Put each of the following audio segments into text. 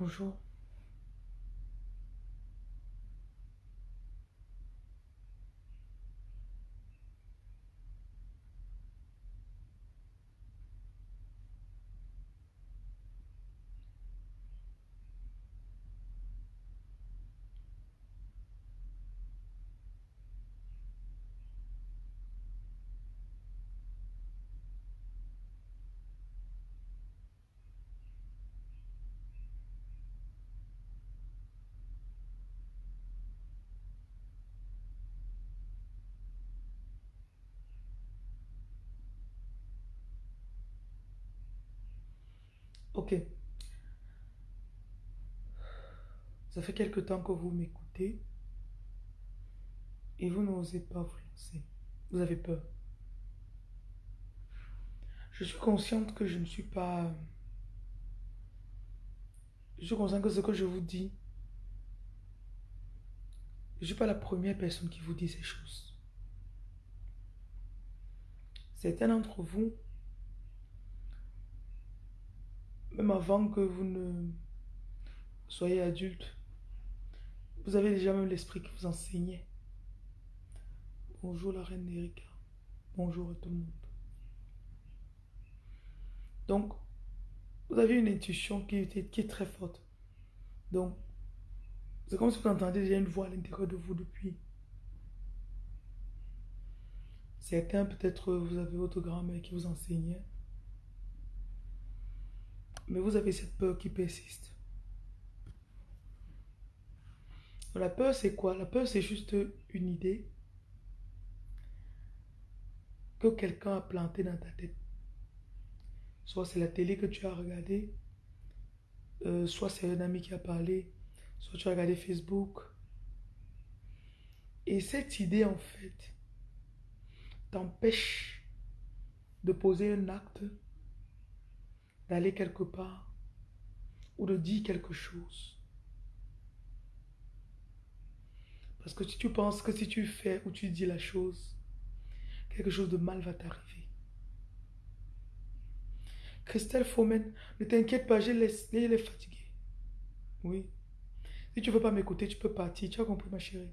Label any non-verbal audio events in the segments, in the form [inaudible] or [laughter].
Bonjour. Ça fait quelque temps que vous m'écoutez et vous n'osez pas vous lancer. Vous avez peur. Je suis consciente que je ne suis pas... Je suis consciente que ce que je vous dis, je ne suis pas la première personne qui vous dit ces choses. Certains d'entre vous même avant que vous ne soyez adulte, vous avez déjà même l'esprit qui vous enseignait. Bonjour la reine Erika. Bonjour à tout le monde. Donc, vous avez une intuition qui, qui est très forte. Donc, c'est comme si vous entendez déjà une voix à l'intérieur de vous depuis. Certains, peut-être, vous avez votre grand-mère qui vous enseignait. Mais vous avez cette peur qui persiste. La peur, c'est quoi? La peur, c'est juste une idée que quelqu'un a plantée dans ta tête. Soit c'est la télé que tu as regardée, euh, soit c'est un ami qui a parlé, soit tu as regardé Facebook. Et cette idée, en fait, t'empêche de poser un acte d'aller quelque part ou de dire quelque chose. Parce que si tu penses que si tu fais ou tu dis la chose, quelque chose de mal va t'arriver. Christelle Fomen, ne t'inquiète pas, je l'ai fatiguée. Oui. Si tu ne veux pas m'écouter, tu peux partir. Tu as compris, ma chérie.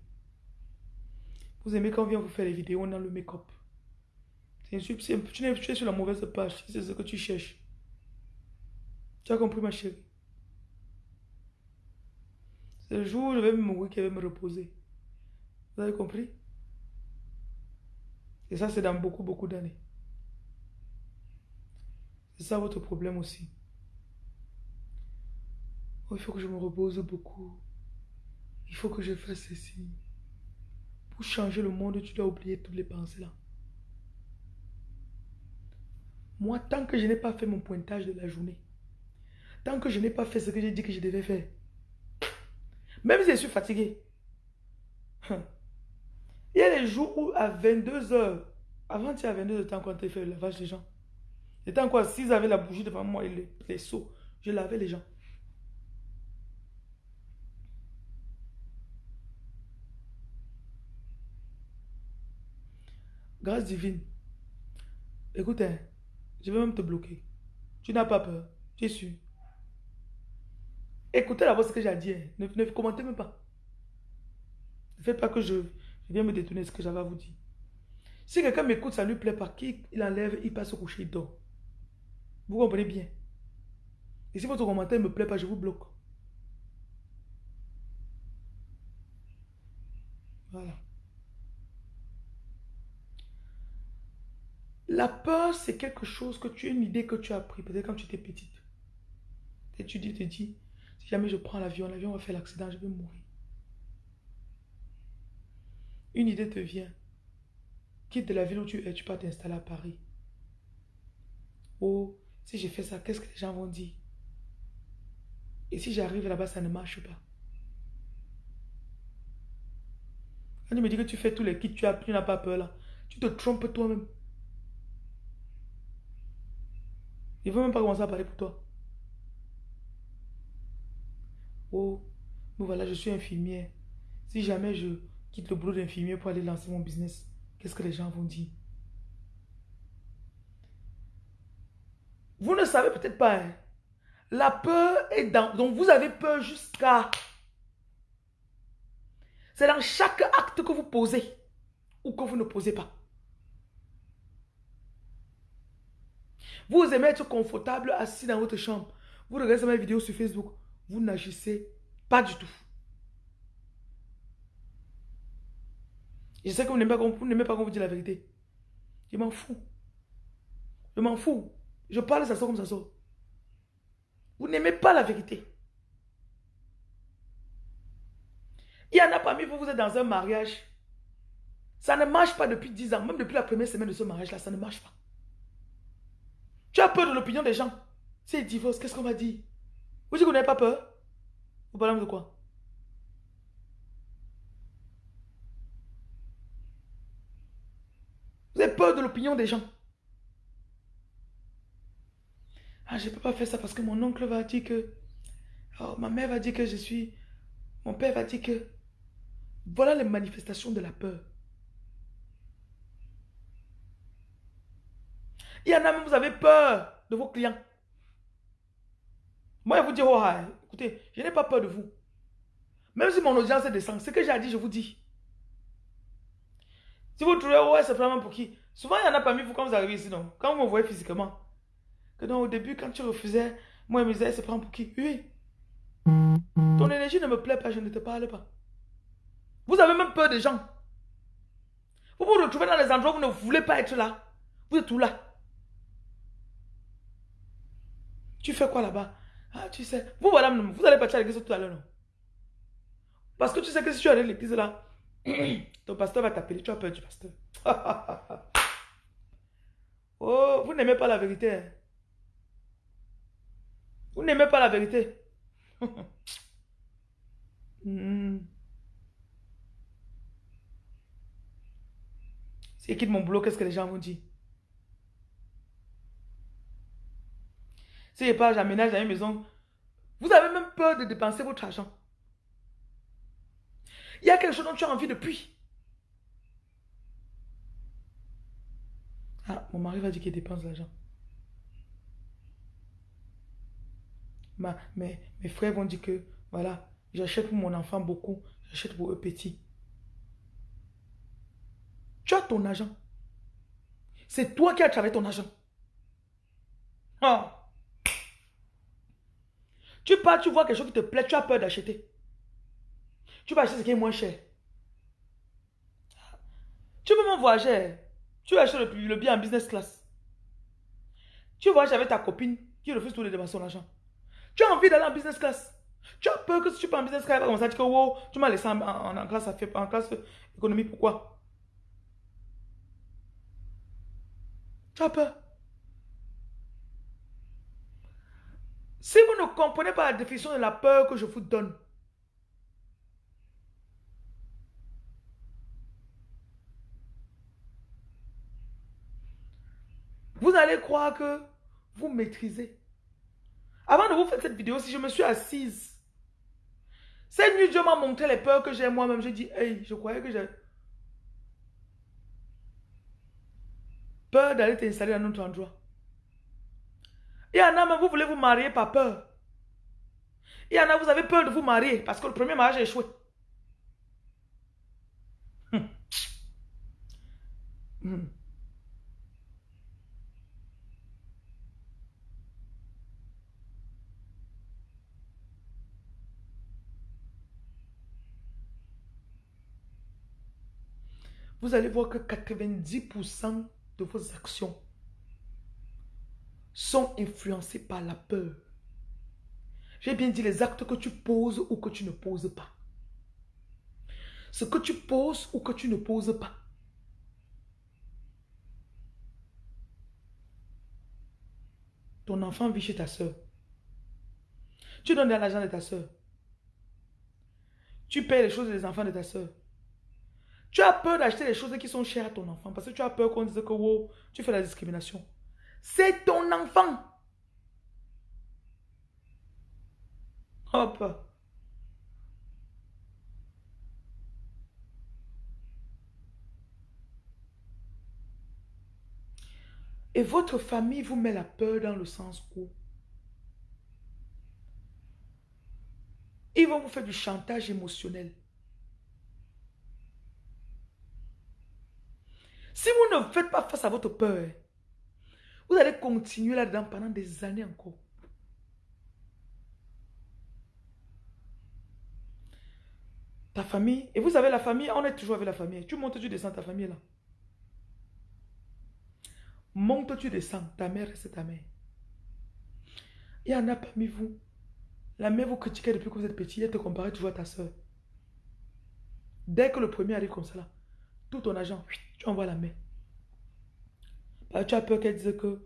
Vous aimez quand on vient vous faire les vidéos dans le make-up. Tu es sur la mauvaise page, c'est ce que tu cherches. Tu as compris, ma chérie C'est le jour où je vais me mourir qui va me reposer. Vous avez compris? Et ça, c'est dans beaucoup, beaucoup d'années. C'est ça votre problème aussi. Oh, il faut que je me repose beaucoup. Il faut que je fasse ceci. Pour changer le monde, tu dois oublier toutes les pensées là. Moi, tant que je n'ai pas fait mon pointage de la journée, Tant que je n'ai pas fait ce que j'ai dit que je devais faire. Même si je suis fatigué. Hein. Il y a des jours où à 22h, avant tu à 22h, temps quand tu fait le lavage des gens. J'étais encore s'ils avaient la bougie devant moi et les, les seaux. Je lavais les gens. Grâce divine. Écoute, hein, je vais même te bloquer. Tu n'as pas peur. Tu es sûr. Écoutez d'abord ce que j'ai dit. Hein. Ne, ne, commentez même pas. Ne faites pas que je, viens me détourner ce que j'avais à vous dire. Si quelqu'un m'écoute, ça ne lui plaît pas, qu'il enlève, il passe au coucher, il dort. Vous comprenez bien? Et si votre commentaire ne me plaît pas, je vous bloque. Voilà. La peur, c'est quelque chose que tu as une idée que tu as appris, peut-être quand tu étais petite. Et tu te dis, jamais je prends l'avion, l'avion va faire l'accident, je vais mourir. Une idée te vient. Quitte de la ville où tu es, tu peux t'installer à Paris. Oh, si je fais ça, qu'est-ce que les gens vont dire? Et si j'arrive là-bas, ça ne marche pas. Quand tu me dis que tu fais tous les kits, tu n'as pas peur là. Tu te trompes toi-même. Il ne veut même pas commencer à parler pour toi. Oh, voilà, je suis infirmière. Si jamais je quitte le boulot d'infirmière pour aller lancer mon business, qu'est-ce que les gens vont dire? Vous ne savez peut-être pas. Hein. La peur est dans... Donc vous avez peur jusqu'à... C'est dans chaque acte que vous posez ou que vous ne posez pas. Vous aimez être confortable assis dans votre chambre. Vous regardez mes vidéos sur Facebook. Vous n'agissez pas du tout. Je sais que vous n'aimez pas, qu'on vous dit la vérité. Je m'en fous. Je m'en fous. Je parle, ça sort comme ça sort. Vous n'aimez pas la vérité. Il y en a parmi vous, vous êtes dans un mariage. Ça ne marche pas depuis 10 ans. Même depuis la première semaine de ce mariage-là, ça ne marche pas. Tu as peur de l'opinion des gens. C'est divorce, qu'est-ce qu'on va dire? Vous dites que vous n'avez pas peur Vous parlez de quoi Vous avez peur de l'opinion des gens. Ah, je ne peux pas faire ça parce que mon oncle va dire que... Oh, ma mère va dire que je suis... Mon père va dire que... Voilà les manifestations de la peur. Il y en a même, vous avez peur de vos clients. Moi, je vous dis, oh, ah, écoutez, je n'ai pas peur de vous. Même si mon audience descend, ce que j'ai dit, je vous dis. Si vous trouvez, ouais, c'est vraiment pour qui? Souvent, il y en a parmi vous quand vous arrivez ici, non? Quand vous me voyez physiquement. Que non, au début, quand tu refusais, moi, je me disais, c'est prend pour qui? Oui. Ton énergie ne me plaît pas, je ne te parle pas. Vous avez même peur des gens. Vous vous retrouvez dans les endroits où vous ne voulez pas être là. Vous êtes tout là? Tu fais quoi là-bas? Ah, tu sais. Vous voilà, vous allez partir à l'église tout à l'heure, non? Parce que tu sais que si tu allais à l'église là, [clears throat] ton pasteur va t'appeler. Tu as peur du pasteur. [laughs] oh, vous n'aimez pas la vérité. Hein? Vous n'aimez pas la vérité. [laughs] hmm. Si quitte mon boulot, qu'est-ce que les gens vont dire? Si je pas, j'aménage dans une maison. Vous avez même peur de dépenser votre argent. Il y a quelque chose dont tu as envie depuis. Ah, mon mari va dire qu'il dépense l'argent. mes, mes frères vont dire que, voilà, j'achète pour mon enfant beaucoup, j'achète pour eux petits. Tu as ton argent. C'est toi qui as travaillé ton argent. Ah. Tu pars, tu vois quelque chose qui te plaît, tu as peur d'acheter. Tu vas acheter ce qui est moins cher. Tu peux même voyager. Tu achètes le, le bien en business class. Tu voyages avec ta copine qui refuse tous les dépenser son argent. Tu as envie d'aller en business class. Tu as peur que si tu pars en business class, comme ça, tu que tu m'as laissé en, en, classe, en classe économie. Pourquoi? Tu as peur. Si vous ne comprenez pas la définition de la peur que je vous donne, vous allez croire que vous maîtrisez. Avant de vous faire cette vidéo, si je me suis assise, cette nuit, Dieu m'a montré les peurs que j'ai moi-même. J'ai dit, hey, je croyais que j'ai peur d'aller t'installer dans notre endroit. Il y en a, mais vous voulez vous marier par peur. Il y en a, vous avez peur de vous marier parce que le premier mariage a échoué. Hum. Hum. Vous allez voir que 90% de vos actions sont influencés par la peur. J'ai bien dit les actes que tu poses ou que tu ne poses pas. Ce que tu poses ou que tu ne poses pas. Ton enfant vit chez ta soeur. Tu donnes de l'argent de ta soeur. Tu payes les choses des enfants de ta soeur. Tu as peur d'acheter les choses qui sont chères à ton enfant parce que tu as peur qu'on dise que wow, tu fais la discrimination. C'est ton enfant. Hop. Et votre famille vous met la peur dans le sens où Ils vont vous faire du chantage émotionnel. Si vous ne faites pas face à votre peur, vous allez continuer là-dedans pendant des années encore. Ta famille, et vous savez, la famille, on est toujours avec la famille. Tu montes, tu descends, ta famille là. Monte, tu descends, ta mère, c'est ta mère. Il y en a parmi vous. La mère vous critiquait depuis que vous êtes petit, elle te comparait toujours à ta soeur. Dès que le premier arrive comme ça là, tout ton argent, tu envoies la mère. Tu as peur qu'elle dise que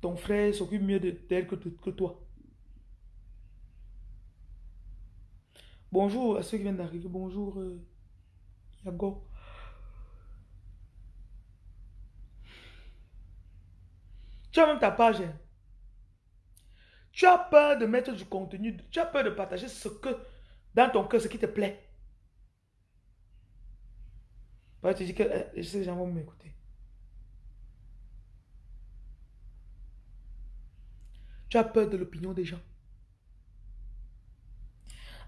ton frère s'occupe mieux d'elle que, que toi. Bonjour à ceux qui viennent d'arriver. Bonjour, euh, Yago. Tu as même ta page. Hein. Tu as peur de mettre du contenu. Tu as peur de partager ce que, dans ton cœur, ce qui te plaît. tu dis que euh, ces gens vont m'écouter. Tu peur de l'opinion des gens.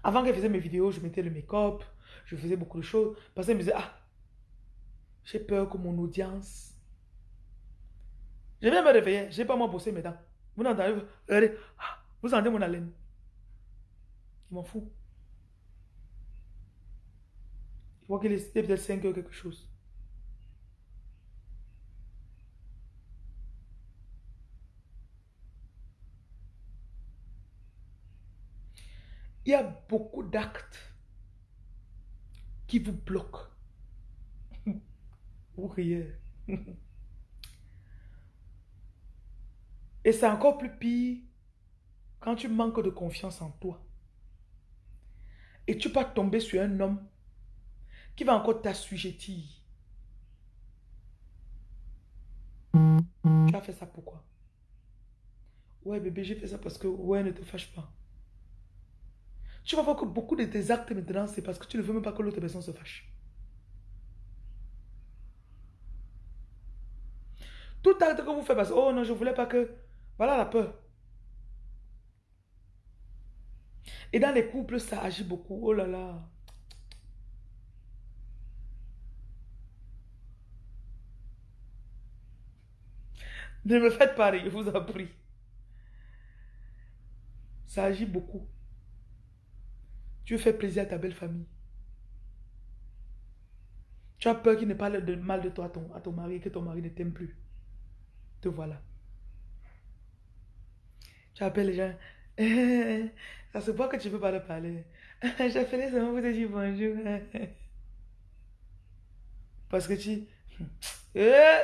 Avant qu'elle faisait mes vidéos, je mettais le make-up, je faisais beaucoup de choses. Parce qu'elle me disait, ah, j'ai peur que mon audience... Je viens me réveiller, je n'ai pas moi bosser mes dents. Vous entendez, ah, vous sentez mon haleine. Je m'en fous. Je vois qu'il est peut-être 5 heures quelque chose. Il y a beaucoup d'actes qui vous bloquent. [laughs] Vous riez. Et c'est encore plus pire quand tu manques de confiance en toi. Et tu vas tomber sur un homme qui va encore t'assujettir. Tu as fait ça pourquoi? Ouais bébé, j'ai fait ça parce que ouais, ne te fâche pas. Tu vas voir que beaucoup de tes actes maintenant, c'est parce que tu ne veux même pas que l'autre personne se fâche. Tout acte que vous faites parce que, oh non, je ne voulais pas que... Voilà la peur. Et dans les couples, ça agit beaucoup. Oh là là. Ne me faites pas rire, je vous en prie. Ça agit beaucoup. Tu fais plaisir à ta belle famille. Tu as peur qu'il ne parle de mal de toi à ton, à ton mari, que ton mari ne t'aime plus. Te voilà. Tu appelles les gens. [laughs] ça se voit que tu ne peux pas le parler. [laughs] Les seulement vous te dire bonjour. [laughs] Parce que tu... Eh,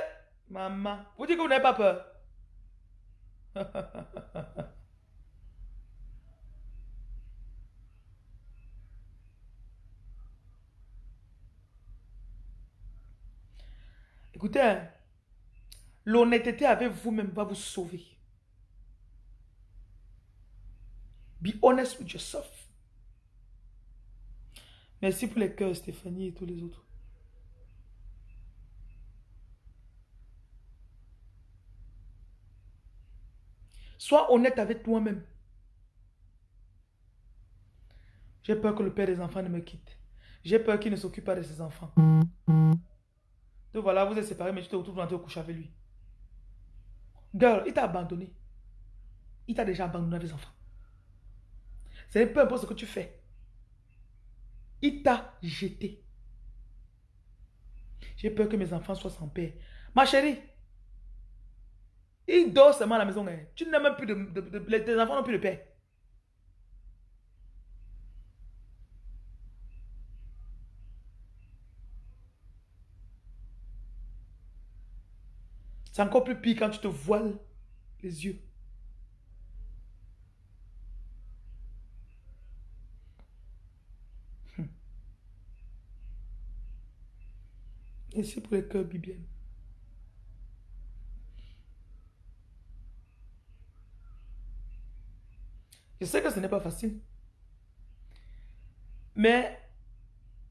maman. Vous dites que vous n'avez pas peur. Écoutez, hein, l'honnêteté avec vous-même va vous sauver. Be honest with yourself. Merci pour les cœurs, Stéphanie et tous les autres. Sois honnête avec toi-même. J'ai peur que le père des enfants ne me quitte. J'ai peur qu'il ne s'occupe pas de ses enfants. Donc voilà, vous êtes séparés, mais tu te retrouves dans coucher avec lui. Girl, il t'a abandonné. Il t'a déjà abandonné avec les enfants. C'est peu importe ce que tu fais. Il t'a jeté. J'ai peur que mes enfants soient sans père. Ma chérie, il dort seulement à la maison. Hein. Tu n'as même plus de, de, Tes enfants n'ont plus de père. C'est encore plus pire quand tu te voiles les yeux. Et c'est pour les cœurs bibliens. Je sais que ce n'est pas facile. Mais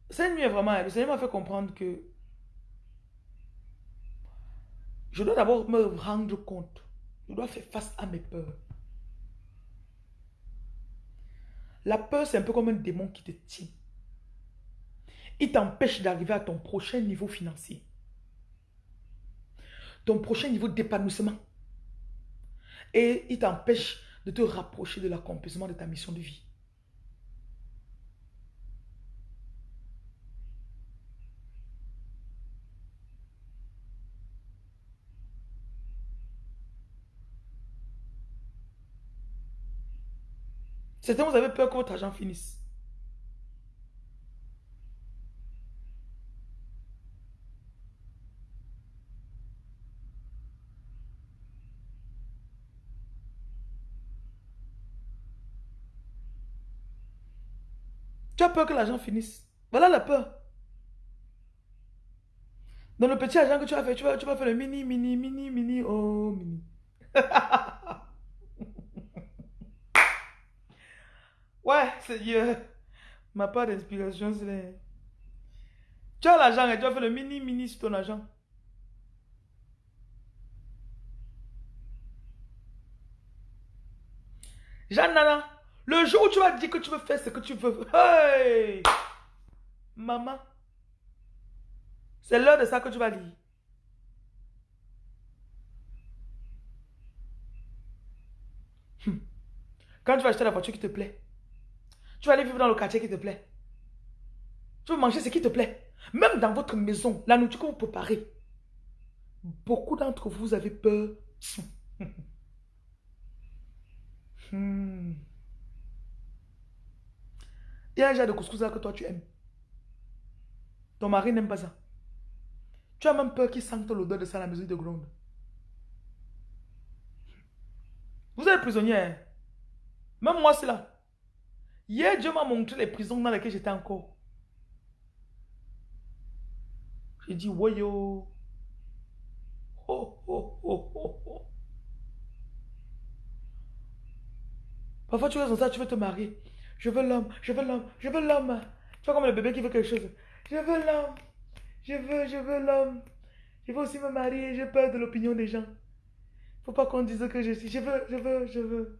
cette nuit est vraiment... Le Seigneur m'a fait comprendre que je dois d'abord me rendre compte. Je dois faire face à mes peurs. La peur, c'est un peu comme un démon qui te tient. Il t'empêche d'arriver à ton prochain niveau financier. Ton prochain niveau d'épanouissement. Et il t'empêche de te rapprocher de l'accomplissement de ta mission de vie. Certains, vous avez peur que votre argent finisse. Tu as peur que l'argent finisse. Voilà la peur. Dans le petit argent que tu as fait, tu vas, tu vas faire le mini, mini, mini, mini, oh, mini. [laughs] ouais, Seigneur. Ma part d'inspiration, c'est... Tu as l'argent et tu vas faire le mini, mini sur ton argent. Jeanne Nana. Le jour où tu vas dire que tu veux faire ce que tu veux, hey! Maman, c'est l'heure de ça que tu vas lire. Hmm. Quand tu vas acheter la voiture qui te plaît, tu vas aller vivre dans le quartier qui te plaît. Tu veux manger ce qui te plaît. Même dans votre maison, la nourriture que vous préparez. Beaucoup d'entre vous avez peur. [laughs] hmm. Il y a un genre de couscous là que toi tu aimes. Ton mari n'aime pas ça. Tu as même peur qu'il sente l'odeur de ça à la maison de gronde. Vous êtes prisonnier. Hein? Même moi, c'est là. Hier, Dieu m'a montré les prisons dans lesquelles j'étais encore. J'ai dit, voyons. Oh, oh, oh, oh, oh. Parfois, tu restes dans ça, tu veux te marier. Je veux l'homme, je veux l'homme, je veux l'homme. Tu vois comme le bébé qui veut quelque chose. Je veux l'homme. Je veux, je veux l'homme. Je veux aussi me marier. J'ai peur de l'opinion des gens. Faut pas qu'on dise que je suis. Je veux, je veux, je veux.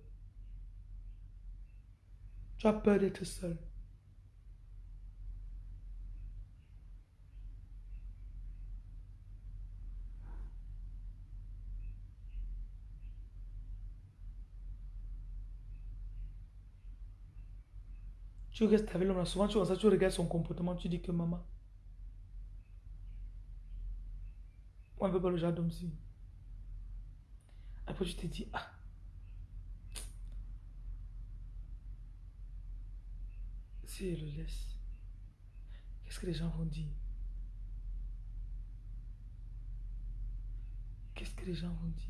Tu as peur d'être seul. Tu restes avec l'homme, souvent tu, ça, tu regardes son comportement, tu dis que maman, on ne veut pas le d'homme ci. Après tu te dis, ah, si le laisse, qu'est-ce que les gens vont dire? Qu'est-ce que les gens vont dire?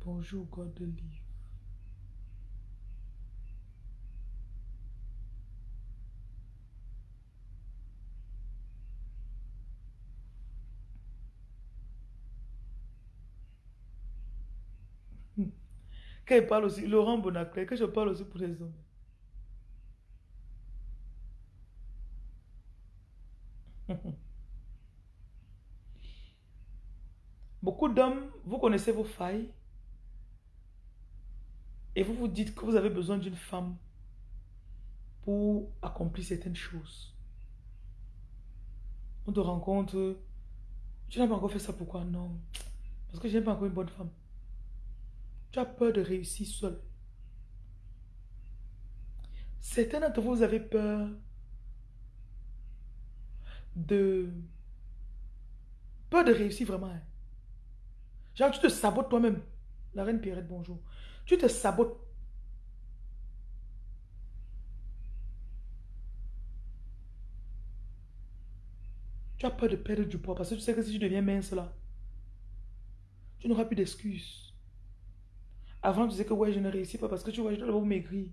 Bonjour, God de livre. Quand parle aussi, Laurent Bonaclet, que je parle aussi pour les hommes. [laughs] Beaucoup d'hommes, vous connaissez vos failles et vous vous dites que vous avez besoin d'une femme pour accomplir certaines choses. On te rencontre, tu n'as pas encore fait ça, pourquoi? Non. Parce que je n'ai pas encore une bonne femme. Tu as peur de réussir seul. Certains d'entre vous, avez peur de... Peur de réussir vraiment. Hein. Genre, tu te sabotes toi-même. La reine Pierrette, bonjour. Tu te sabotes. Tu as peur de perdre du poids parce que tu sais que si tu deviens mince là, tu n'auras plus d'excuses. Avant, tu disais que ouais, je ne réussis pas parce que tu vois, je dois d'abord maigrir.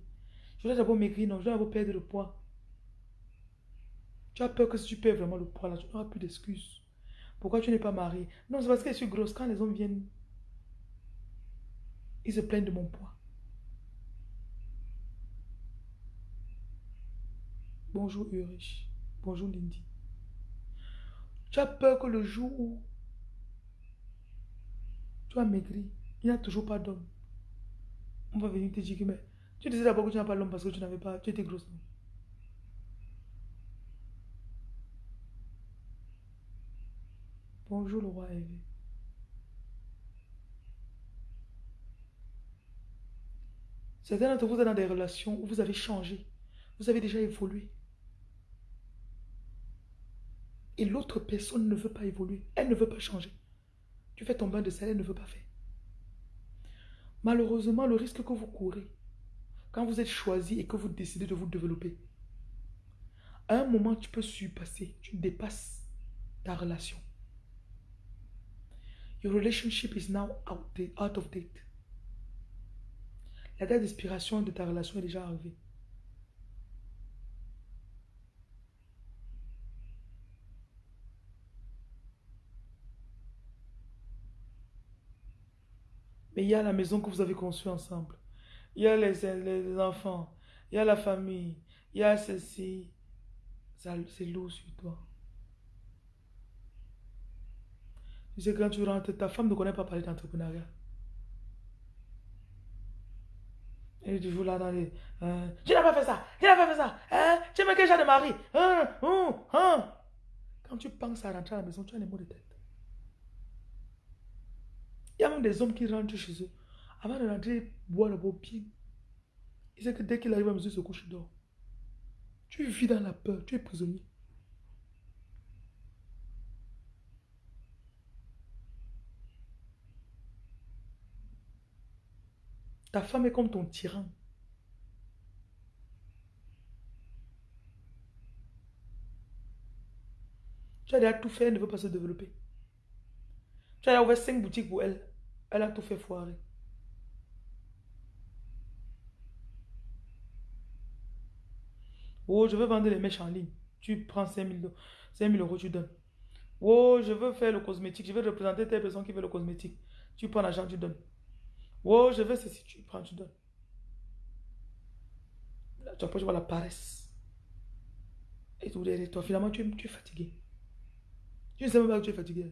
Je dois d'abord maigrir, non, je dois d'abord perdre le poids. Tu as peur que si tu perds vraiment le poids là, tu n'auras plus d'excuses. Pourquoi tu n'es pas marié? Non, c'est parce que je suis grosse. Quand les hommes viennent, ils se plaignent de mon poids. Bonjour Ulrich. Bonjour Lindy. Tu as peur que le jour où tu as maigri, il n'y a toujours pas d'homme. On va venir te dire que mais tu disais d'abord que tu n'as pas l'homme parce que tu n'avais pas, tu étais grosse. Bonjour le roi élevé. Certains d'entre vous êtes dans des relations où vous avez changé. Vous avez déjà évolué. Et l'autre personne ne veut pas évoluer. Elle ne veut pas changer. Tu fais ton bain de sel, elle ne veut pas faire. Malheureusement, le risque que vous courez, quand vous êtes choisi et que vous décidez de vous développer, à un moment, tu peux surpasser, tu dépasses ta relation. Your relationship is now out, of date. La date d'expiration de ta relation est déjà arrivée. Mais il y a la maison que vous avez conçue ensemble. Il y a les, les enfants. Il y a la famille. Il y a ceci. C'est lourd sur toi. Tu sais, quand tu rentres, ta femme ne connaît pas parler d'entrepreneuriat. Elle est toujours là dans les... Hein, tu n'as pas fait ça, tu n'as pas fait ça. Hein? Tu aimes quel genre de mari hein? Hein? Hein? Quand tu penses à rentrer à la maison, tu as les mots de tête. Il y a même des hommes qui rentrent chez eux. Avant de rentrer, boire le bien. Il sait que dès qu'il arrive à maison, il se couche, il. Tu vis dans la peur, tu es prisonnier. Ta femme est comme ton tyran. Tu as déjà tout fait, elle ne veut pas se développer. Tu as ouvert cinq boutiques pour elle. Elle a tout fait foirer. Oh, je veux vendre les mèches en ligne. Tu prends 5 000, euros, tu donnes. Oh, je veux faire le cosmétique. Je veux représenter telle personne qui veut le cosmétique. Tu prends l'argent, tu donnes. Oh, je veux ceci. Tu prends, tu donnes. tu vois la paresse. Et tout derrière toi. Finalement, tu es fatigué. Tu ne sais même pas que tu es fatigué.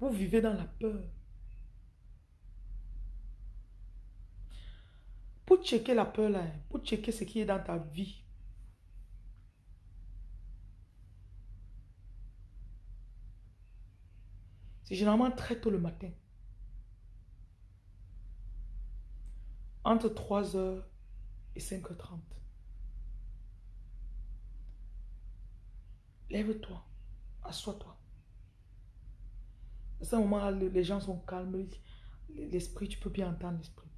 Vous vivez dans la peur. Pour checker la peur là, pour checker ce qui est dans ta vie. C'est généralement très tôt le matin. Entre 3h et 5h30. Lève-toi, assois-toi. À ce moment-là, les gens sont calmes. L'esprit, tu peux bien entendre l'esprit.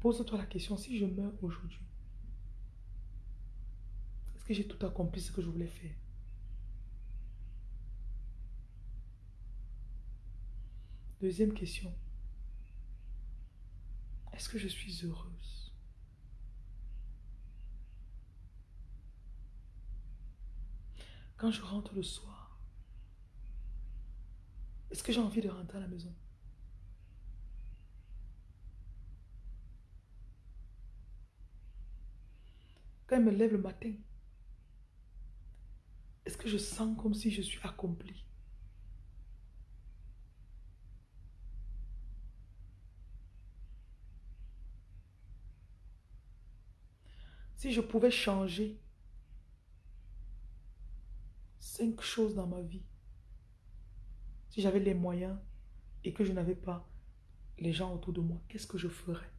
Pose-toi la question, si je meurs aujourd'hui, est-ce que j'ai tout accompli ce que je voulais faire? Deuxième question, est-ce que je suis heureuse? Quand je rentre le soir, est-ce que j'ai envie de rentrer à la maison? Quand je me lève le matin, est-ce que je sens comme si je suis accompli Si je pouvais changer cinq choses dans ma vie. Si j'avais les moyens et que je n'avais pas les gens autour de moi, qu'est-ce que je ferais?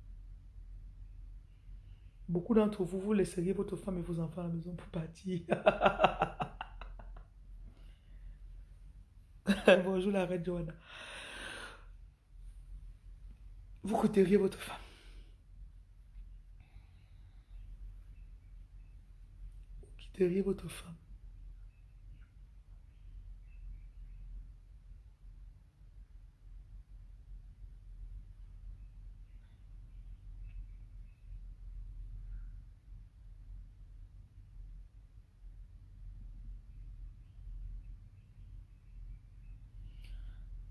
Beaucoup d'entre vous, vous laisseriez votre femme et vos enfants à la maison pour partir. [laughs] Bonjour la reine Joanna. Vous quitteriez votre femme. Vous quitteriez votre femme.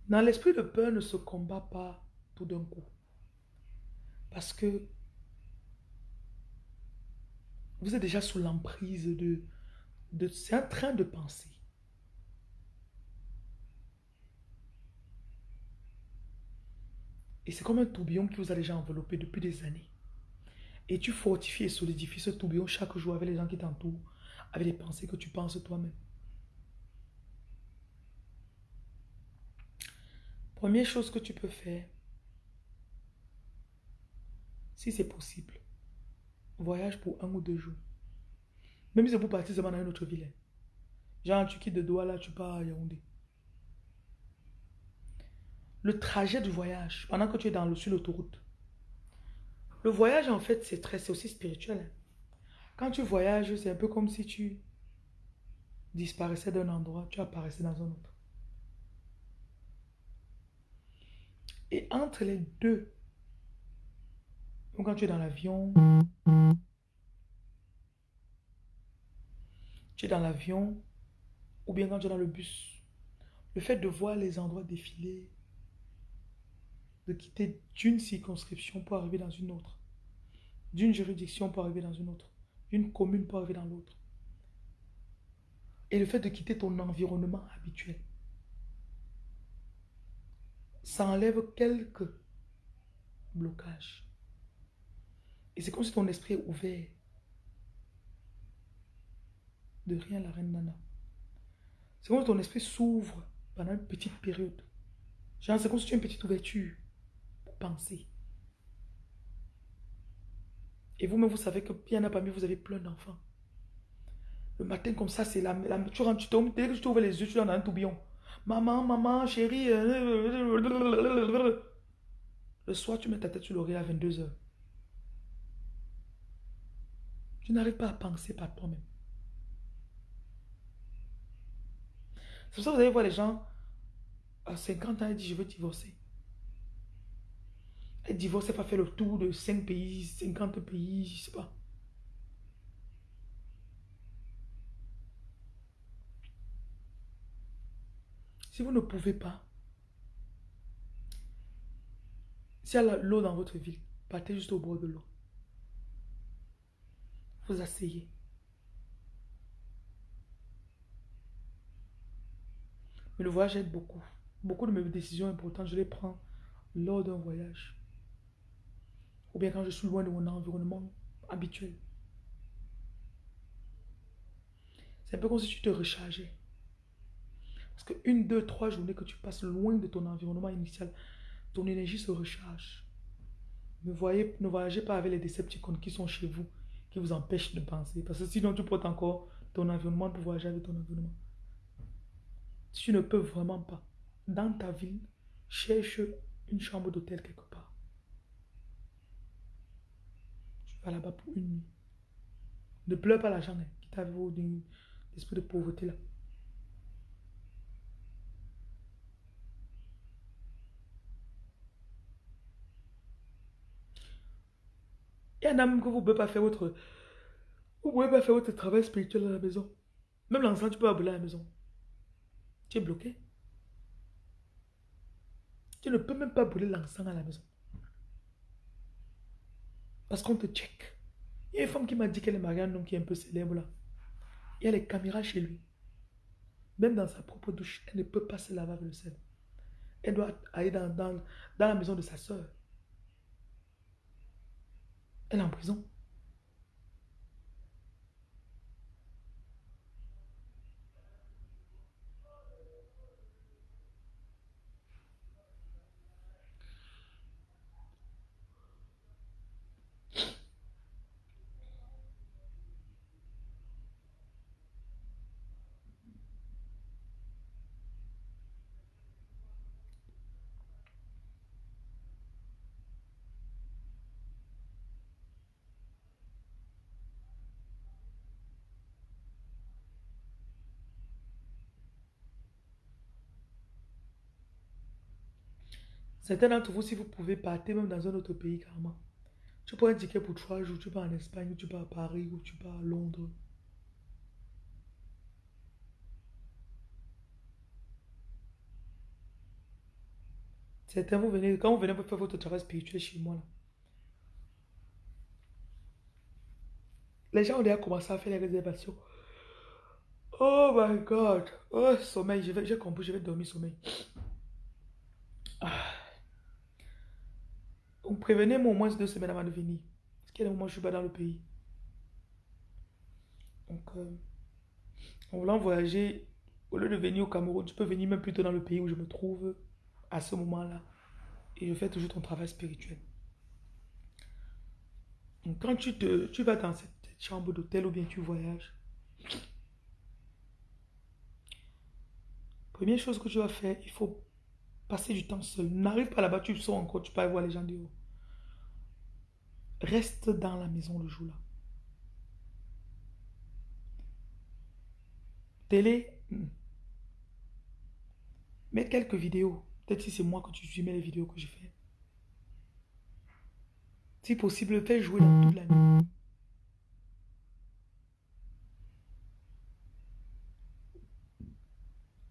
Dans l'esprit de peur ne se combat pas tout d'un coup. Parce que vous êtes déjà sous l'emprise de C'est un train de pensée. Et c'est comme un tourbillon qui vous a déjà enveloppé depuis des années. Et tu fortifies et solidifies ce tourbillon chaque jour avec les gens qui t'entourent, avec les pensées que tu penses toi-même. Première chose que tu peux faire, si c'est possible, voyage pour un ou deux jours. Même si pour partir seulement dans une autre ville. Hein. Genre, tu quittes de Douala, tu pars à Yaoundé. Le trajet du voyage, pendant que tu es dans le, sur l'autoroute. Le voyage, en fait, c'est très, c'est aussi spirituel. Hein. Quand tu voyages, c'est un peu comme si tu disparaissais d'un endroit, tu apparaissais dans un autre. Et entre les deux, quand tu es dans l'avion, tu es dans l'avion, ou bien quand tu es dans le bus, le fait de voir les endroits défiler, de quitter d'une circonscription pour arriver dans une autre, d'une juridiction pour arriver dans une autre, d'une commune pour arriver dans l'autre, et le fait de quitter ton environnement habituel, ça enlève quelques blocages. Et c'est comme si ton esprit est ouvert. De rien, la reine Nana. C'est comme si ton esprit s'ouvre pendant une petite période. Genre, c'est comme si tu as une petite ouverture pour penser. Et vous-même, vous savez que bien a parmi vous avez plein d'enfants. Le matin, comme ça, c'est la, la, tu rentres, tu tombes, dès que tu ouvres les yeux, tu es dans un tourbillon. Maman, maman, chérie. Euh, Le soir, tu mets ta tête sur l'oreille à 22h. Tu n'arrives pas à penser par toi-même. C'est pour ça que vous allez voir les gens à 50 ans, ils disent je veux divorcer. Et divorcer, pas faire le tour de 5 pays, 50 pays, je sais pas. Si vous ne pouvez pas, s'il y a l'eau dans votre ville, partez juste au bord de l'eau vous asseyez. Mais le voyage aide beaucoup. Beaucoup de mes décisions importantes, je les prends lors d'un voyage. Ou bien quand je suis loin de mon environnement habituel. C'est un peu comme si tu te rechargeais. Parce que une, deux, trois journées que tu passes loin de ton environnement initial, ton énergie se recharge. Ne, voyez, voyagez pas avec les décepticons qui sont chez vous vous empêche de penser. Parce que sinon, tu portes encore ton environnement pour voyager avec ton environnement. Si tu ne peux vraiment pas, dans ta ville, cherche une chambre d'hôtel quelque part. Tu vas là-bas pour une nuit. Ne pleure pas l'argent hein, qui t'a d'une esprit de pauvreté là. Il y que vous ne pouvez pas faire votre... Vous pouvez pas faire travail spirituel à la maison. Même l'enfant, tu peux pas à la maison. Tu es bloqué. Tu ne peux même pas brûler l'encens à la maison. Parce qu'on te check. Il y a une femme qui m'a dit qu'elle est mariée à un homme qui est un peu célèbre là. Il y a les caméras chez lui. Même dans sa propre douche, elle ne peut pas se laver avec le sel. Elle doit aller dans, dans la maison de sa soeur. Elle est en prison. Certains d'entre vous, si vous pouvez, partir même dans un autre pays carrément. Tu prends un ticket pour trois jours, tu pars en Espagne, tu pars à Paris, ou tu pars à Londres. Certains, vous venez, quand vous venez pour faire votre travail spirituel chez moi, là, les gens ont déjà commencé à faire les réservations. Oh my God. Oh, sommeil. J'ai compris, je vais dormir sommeil. Ah. Prévenez-moi au moins deux semaines avant de venir. Parce qu'il y a des moments où je suis pas dans le pays. Donc, euh, en voulant voyager, au lieu de venir au Cameroun, tu peux venir même plutôt dans le pays où je me trouve à ce moment-là. Et je fais toujours ton travail spirituel. Donc, quand tu, te, tu vas dans cette chambre d'hôtel ou bien tu voyages, première chose que tu vas faire, il faut passer du temps seul. N'arrive pas là-bas, tu sors encore, tu peux aller voir les gens du haut. Reste dans la maison le jour-là. Télé, hmm. mets quelques vidéos. Peut-être si c'est moi que tu mets les vidéos que je fais. Si possible, fais jouer dans toute la nuit.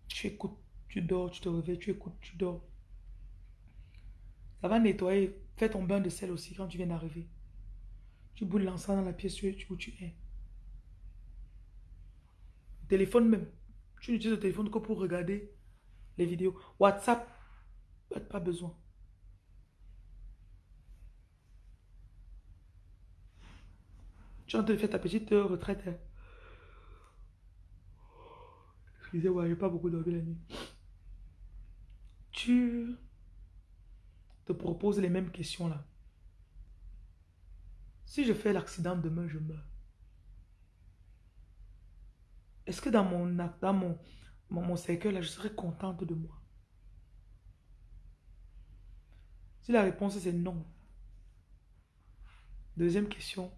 Tu écoutes, tu dors, tu te réveilles, tu écoutes, tu dors. Ça va nettoyer. Fais ton bain de sel aussi quand tu viens d'arriver. Tu boules l'encens dans la pièce où tu es. Téléphone même. Tu n'utilises le téléphone que pour regarder les vidéos. WhatsApp, pas besoin. Tu es en train de faire ta petite retraite. Hein. Excusez-moi, j'ai pas beaucoup dormi la nuit. Tu te proposes les mêmes questions là. Si je fais l'accident demain, je meurs. Est-ce que dans mon, dans mon, mon, cercueil, là, je serais contente de moi? Si la réponse c'est non. Deuxième question.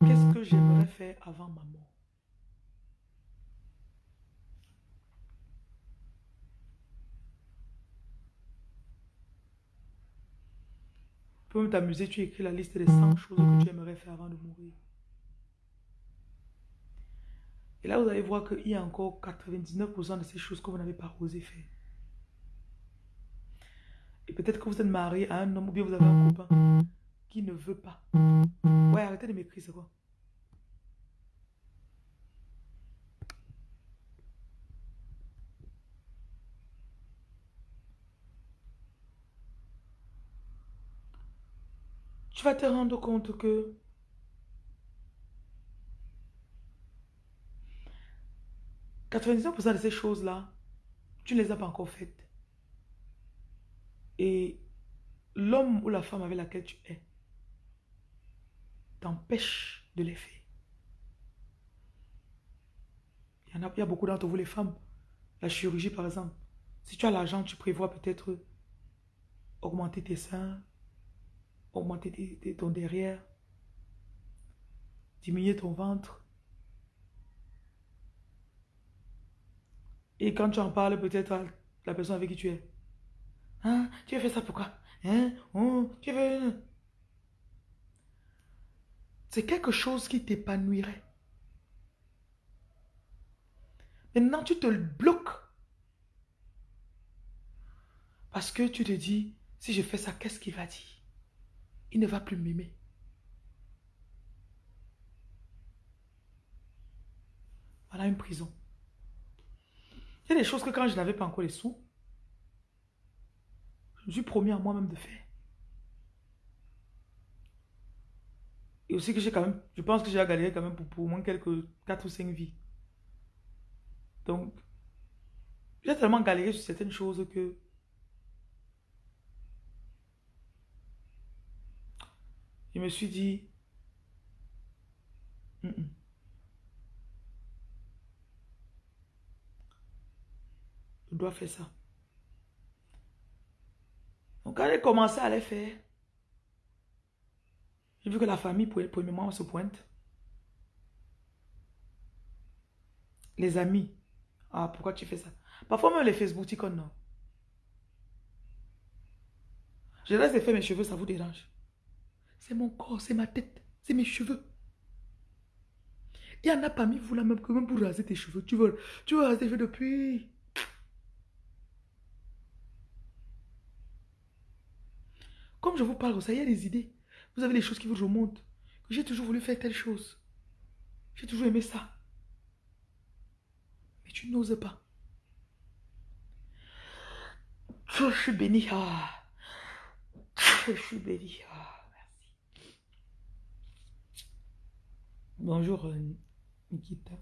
Qu'est-ce que j'aimerais faire avant ma mort? Peux t'amuser, tu écris la liste des 100 choses que tu aimerais faire avant de mourir. Et là, vous allez voir qu'il y a encore 99% de ces choses que vous n'avez pas osé faire. Et peut-être que vous êtes marié à un homme ou bien vous avez un copain qui ne veut pas. Ouais, arrêtez de m'écrire, c'est quoi? Tu vas te rendre compte que 99% de ces choses-là, tu ne les as pas encore faites. Et l'homme ou la femme avec laquelle tu es t'empêche de les faire. Il y en a, il y a beaucoup d'entre vous, les femmes. La chirurgie, par exemple. Si tu as l'argent, tu prévois peut-être augmenter tes seins, augmenter ton derrière, diminuer ton ventre. Et quand tu en parles peut-être à la personne avec qui tu es. Hein? Tu as fait ça pourquoi? Hein? Oh, tu veux... C'est quelque chose qui t'épanouirait. Maintenant, tu te le bloques. Parce que tu te dis, si je fais ça, qu'est-ce qu'il va dire? Il ne va plus m'aimer. Voilà une prison. Il y a des choses que quand je n'avais pas encore les sous, je me suis promis à moi-même de faire. Et aussi que j'ai quand même, je pense que j'ai galéré quand même pour, pour au moins quelques 4 ou 5 vies. Donc, j'ai tellement galéré sur certaines choses que je me suis dit, Je dois faire ça. Donc quand j'ai commencé à les faire, j'ai vu que la famille, premièrement, se pointe. Les amis. Ah, pourquoi tu fais ça? Parfois même les Facebook, tu non? Je laisse faire mes cheveux, ça vous dérange? C'est mon corps, c'est ma tête, c'est mes cheveux. Il y en a parmi vous là même que même pour raser tes cheveux, tu veux, tu veux raser tes cheveux depuis? Comme je vous parle, ça y a des idées. Vous avez des choses qui vous remontent. J'ai toujours voulu faire telle chose. J'ai toujours aimé ça. Tu n'oses pas. Je suis béni. Ah. Je suis béni. Ah, merci. Bonjour, euh, Nikita.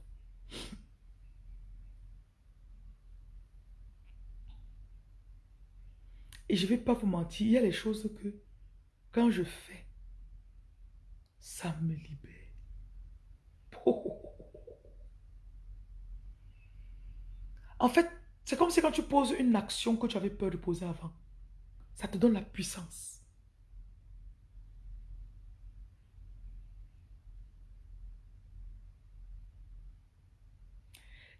Et je ne vais pas vous mentir, il y a les choses que quand je fais, ça me libère. [laughs] En fait, c'est comme si quand tu poses une action que tu avais peur de poser avant, ça te donne la puissance.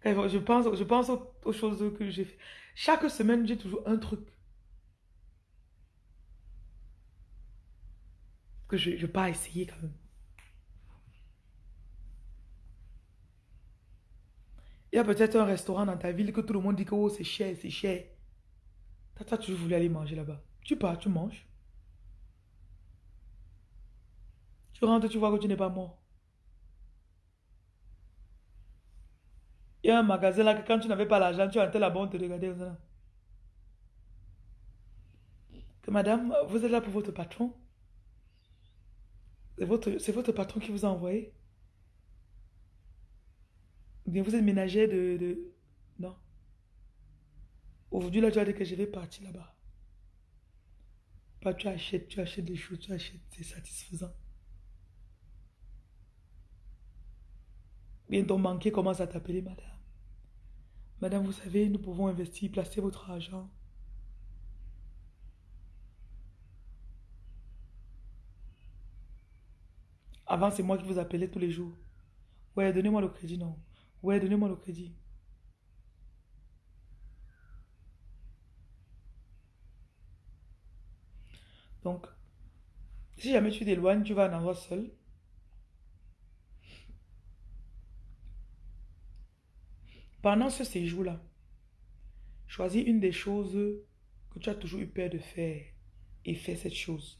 Je pense, je pense aux, choses que j'ai fait. Chaque semaine, j'ai toujours un truc. Que je vais pas essayer quand même. Il y a peut-être un restaurant dans ta ville que tout le monde dit que oh, c'est cher, c'est cher. Toi, tu voulais aller manger là-bas. Tu pars, tu manges. Tu rentres, tu vois que tu n'es pas mort. Il y a un magasin là que quand tu n'avais pas l'argent, tu entrais là-bas, on te regardait. Que madame, vous êtes là pour votre patron? C'est votre, votre patron qui vous a envoyé? Vous êtes ménager de, Non? Aujourd'hui, là, tu as dit que je vais partir là-bas. Pas tu achètes, tu achètes des choses, tu achètes, c'est satisfaisant. Bien, ton banquier commence à t'appeler, madame. Madame, vous savez, nous pouvons investir, placer votre argent. Avant, c'est moi qui vous appelais tous les jours. Ouais, donnez-moi le crédit, non. Ouais, donnez-moi le crédit. Donc, si jamais tu t'éloignes, tu vas en avoir seul. Pendant ce séjour-là, choisis une des choses que tu as toujours eu peur de faire et fais cette chose.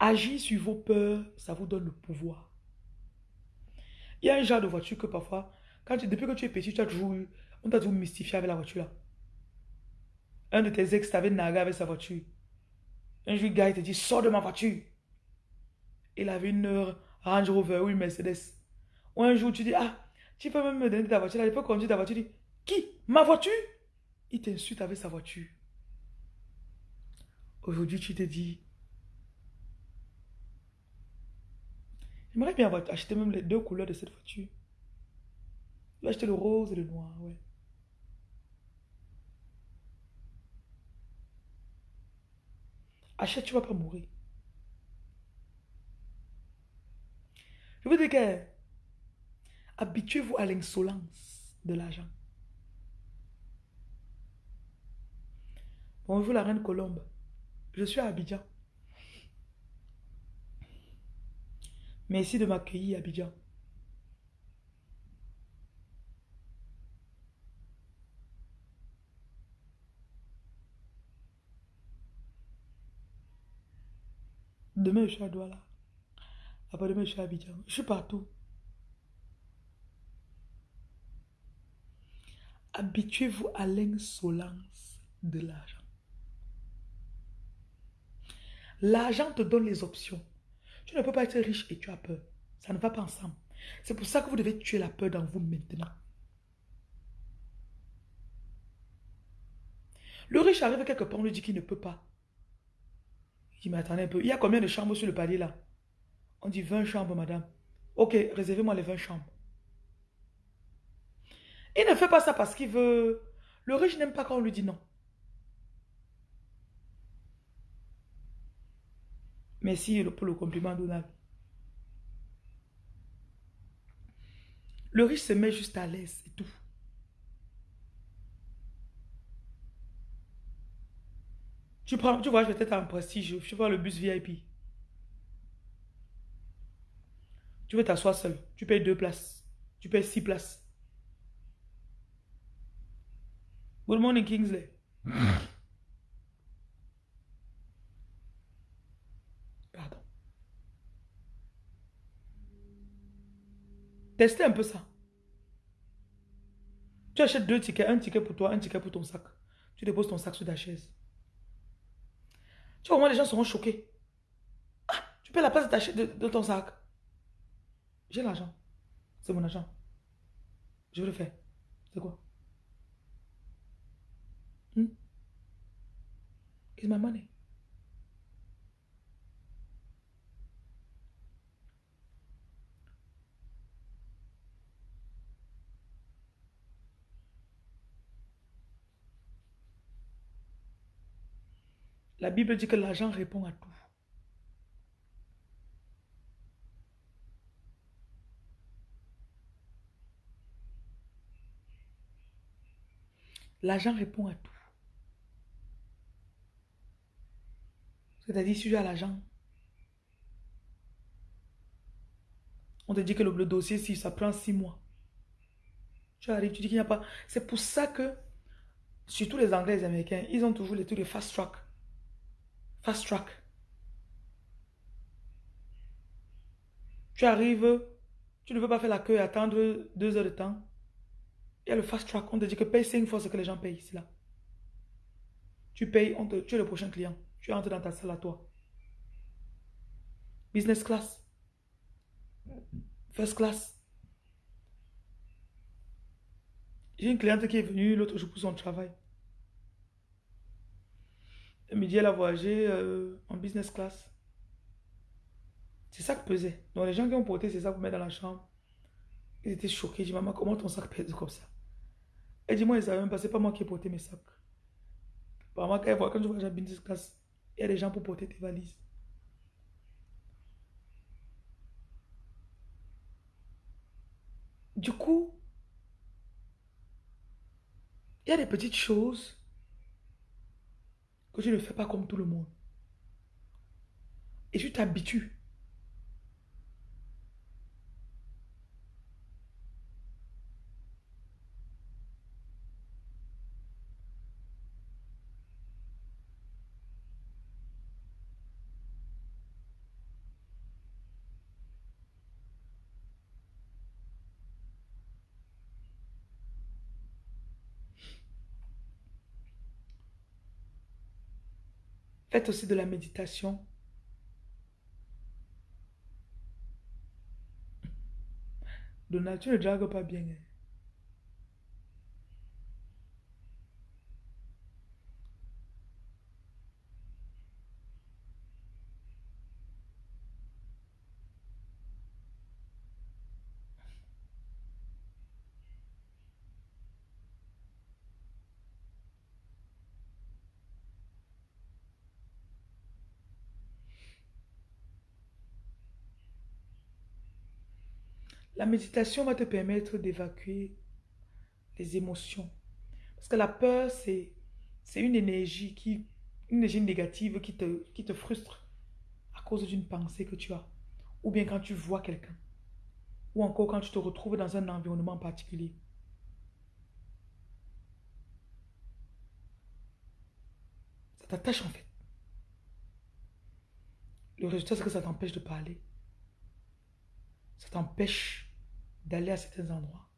Agir sur vos peurs, ça vous donne le pouvoir. Il y a un genre de voiture que parfois, depuis que tu es petit, tu as toujours eu, on t'a toujours mystifié avec la voiture là. Un de tes ex t'avait nargué avec sa voiture. Un jour, gars, il te dit, sors de ma voiture. Il avait une Range Rover ou une Mercedes. Ou un jour, tu dis, ah, tu peux même me donner ta voiture là, il faut conduire ta voiture. Tu dis, qui? Ma voiture? Il t'insulte avec sa voiture. Aujourd'hui, tu te dis, J'aimerais bien acheter même les deux couleurs de cette voiture. Je vais acheter le rose et le noir, ouais. Achète, tu vas pas mourir. Je vous dis que habituez-vous à l'insolence de l'argent. Bonjour la reine Colombe. Je suis à Abidjan. Merci de m'accueillir, Abidjan. Demain, je suis à Douala. Après-demain, je suis à Abidjan. Je suis partout. Habituez-vous à l'insolence de l'argent. L'argent te donne les options. Tu ne peux pas être riche et tu as peur. Ça ne va pas ensemble. C'est pour ça que vous devez tuer la peur dans vous maintenant. Le riche arrive quelque part, on lui dit qu'il ne peut pas. Il m'attendait un peu. Il y a combien de chambres sur le palier là? On dit 20 chambres, madame. Ok, réservez-moi les 20 chambres. Il ne fait pas ça parce qu'il veut... Le riche n'aime pas quand on lui dit non. Merci pour le compliment, Donald. Le riche se met juste à l'aise et tout. Tu prends, tu vois, je vais peut-être en prestige, tu vois le bus VIP. Tu veux t'asseoir seul, tu payes deux places, tu payes six places. Good morning, Kingsley. Testez un peu ça. Tu achètes deux tickets, un ticket pour toi, un ticket pour ton sac. Tu déposes ton sac sur ta chaise. Tu vois, au moins les gens seront choqués. Ah, tu payes la place de, de, ton sac. J'ai l'argent. C'est mon argent. Je le fais. C'est quoi? Hmm? My. La Bible dit que l'argent répond à tout. L'argent répond à tout. C'est-à-dire, si tu as l'argent, on te dit que le, dossier, si ça prend six mois. Tu arrives, tu dis qu'il n'y a pas. C'est pour ça que, surtout les Anglais et les Américains, ils ont toujours les trucs de fast track. Fast track. Tu arrives, tu ne veux pas faire la queue et attendre deux heures de temps. Il y a le fast track, on te dit que paye cinq fois ce que les gens payent, c'est là. Tu payes, on te, tu es le prochain client. Tu entres dans ta salle à toi. Business class. First class. J'ai une cliente qui est venue l'autre jour pour son travail. Le midi, elle a voyagé euh, en business class. C'est ça que pesait. Donc, les gens qui ont porté ces sacs pour mettre dans la chambre, ils étaient choqués. Ils disent, maman, comment ton sac pèse comme ça? Elle dit, moi, ils savaient même pas, c'est pas moi qui ai porté mes sacs. Apparemment, quand, quand tu voyages en business class, il y a des gens pour porter tes valises. Du coup, il y a des petites choses que tu ne fais pas comme tout le monde. Et tu t'habitues. Faites aussi de la méditation. Donald, tu ne dragues pas bien. Hein. La méditation va te permettre d'évacuer les émotions. Parce que la peur, c'est une énergie qui une énergie négative qui te, qui te frustre à cause d'une pensée que tu as. Ou bien quand tu vois quelqu'un. Ou encore quand tu te retrouves dans un environnement particulier. Ça t'attache en fait. Le résultat, c'est que ça t'empêche de parler. Ça t'empêche d'aller à certains endroits,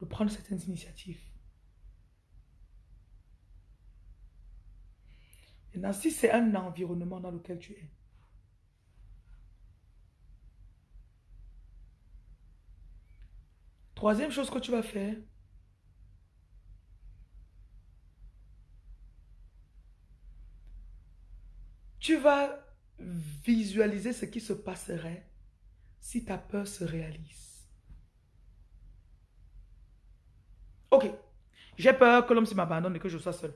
de prendre certaines initiatives. Maintenant, si c'est un environnement dans lequel tu es, troisième chose que tu vas faire, tu vas visualiser ce qui se passerait si ta peur se réalise. Ok, j'ai peur que l'homme se m'abandonne et que je sois seul.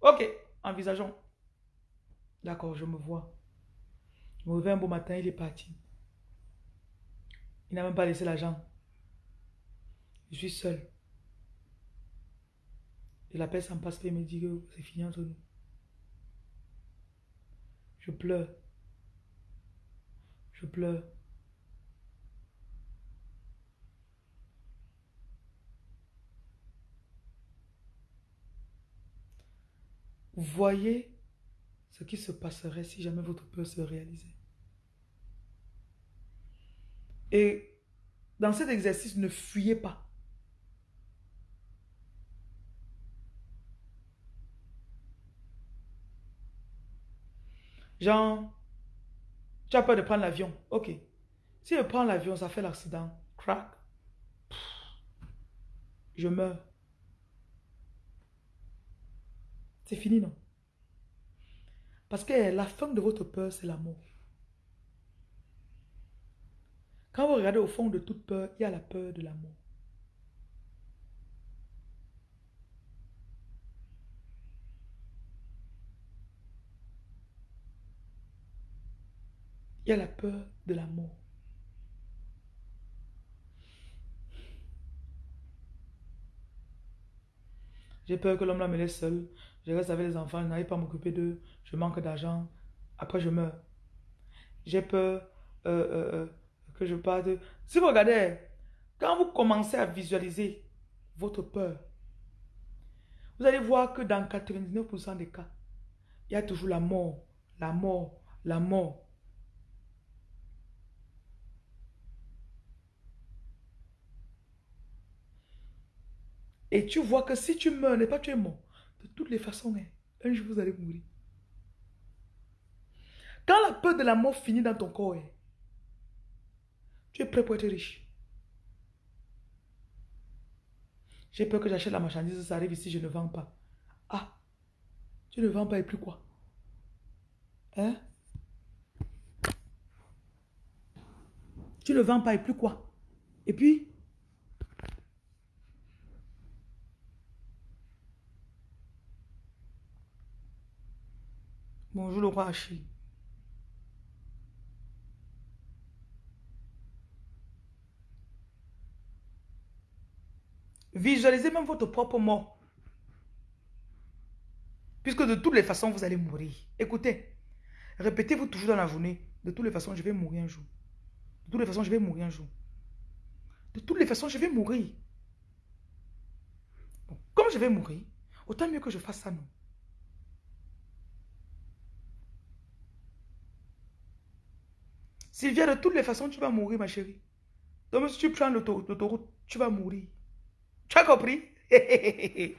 Ok, envisageons. D'accord, je me vois. Je me réveille un beau matin, il est parti. Il n'a même pas laissé l'argent. Je suis seul. Et la s'en passe et me dit que c'est fini entre nous. Je pleure. Je pleure. Voyez ce qui se passerait si jamais votre peur se réalisait. Et dans cet exercice, ne fuyez pas. Genre, tu as peur de prendre l'avion. Ok. Si je prends l'avion, ça fait l'accident. Crack. Je meurs. C'est fini, non? Parce que la fin de votre peur, c'est la mort. Quand vous regardez au fond de toute peur, il y a la peur de la La peur de la mort. J'ai peur que l'homme là me laisse seul. Je reste avec les enfants, je n'arrive pas à m'occuper d'eux. Je manque d'argent. Après, je meurs. J'ai peur euh, euh, euh, que je parte. Si vous regardez, quand vous commencez à visualiser votre peur, vous allez voir que dans 99% des cas, il y a toujours la mort, la mort, la mort. Et tu vois que si tu meurs, n'est pas tu es mort. De toutes les façons, hein, un jour vous allez mourir. Quand la peur de la mort finit dans ton corps, hein, tu es prêt pour être riche. J'ai peur que j'achète la marchandise, ça arrive ici, je ne vends pas. Ah, tu ne vends pas et plus quoi? Hein? Tu ne vends pas et plus quoi? Et puis Bonjour le roi Achille. Visualisez même votre propre mort. Puisque de toutes les façons, vous allez mourir. Écoutez, répétez-vous toujours dans la journée. De toutes les façons, je vais mourir un jour. De toutes les façons, je vais mourir un jour. De toutes les façons, je vais mourir. comme je vais mourir, autant mieux que je fasse ça, non? Sylvia, de toutes les façons, tu vas mourir, ma chérie. Donc, si tu prends l'autoroute, tu vas mourir. Tu as compris? [laughs]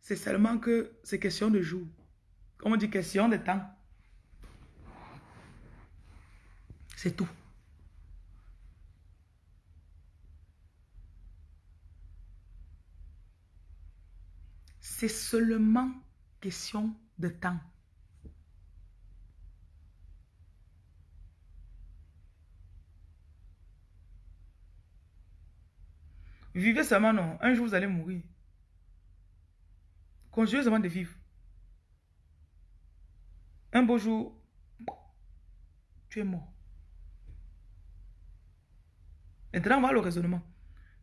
C'est seulement que c'est question de jour. Comme on dit, question de temps. C'est tout. C'est seulement question de temps. Vivez seulement, non. Un jour, vous allez mourir. Continuez seulement de vivre. Un beau jour, tu es mort. Maintenant, on va le raisonnement.